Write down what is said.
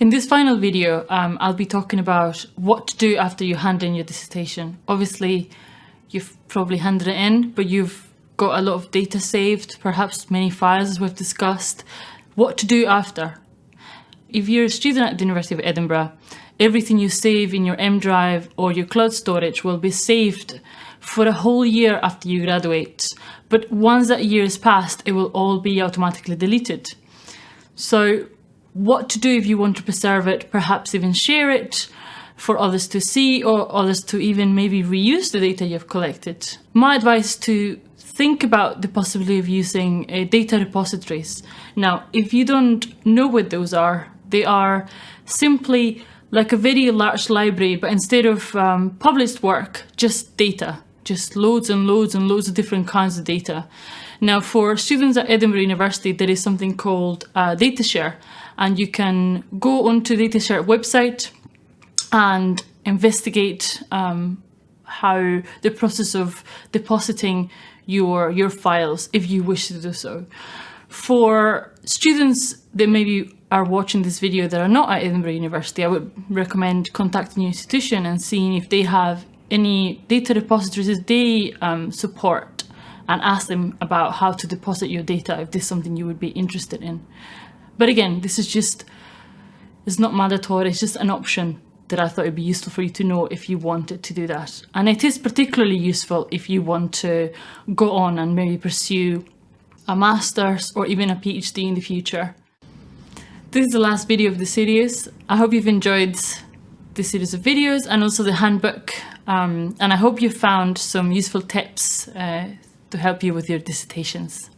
In this final video, um, I'll be talking about what to do after you hand in your dissertation. Obviously, you've probably handed it in, but you've got a lot of data saved, perhaps many files as we've discussed. What to do after? If you're a student at the University of Edinburgh, everything you save in your M Drive or your cloud storage will be saved for a whole year after you graduate. But once that year is passed, it will all be automatically deleted. So what to do if you want to preserve it, perhaps even share it for others to see or others to even maybe reuse the data you've collected. My advice to think about the possibility of using uh, data repositories. Now, if you don't know what those are, they are simply like a very large library, but instead of um, published work, just data, just loads and loads and loads of different kinds of data. Now, for students at Edinburgh University, there is something called uh, DataShare, and you can go onto the DataShare website and investigate um, how the process of depositing your your files if you wish to do so. For students that maybe are watching this video that are not at Edinburgh University, I would recommend contacting your institution and seeing if they have any data repositories that they um, support and ask them about how to deposit your data if this is something you would be interested in. But again, this is just, it's not mandatory, it's just an option that I thought it'd be useful for you to know if you wanted to do that. And it is particularly useful if you want to go on and maybe pursue a master's or even a PhD in the future. This is the last video of the series. I hope you've enjoyed this series of videos and also the handbook. Um, and I hope you found some useful tips uh, to help you with your dissertations.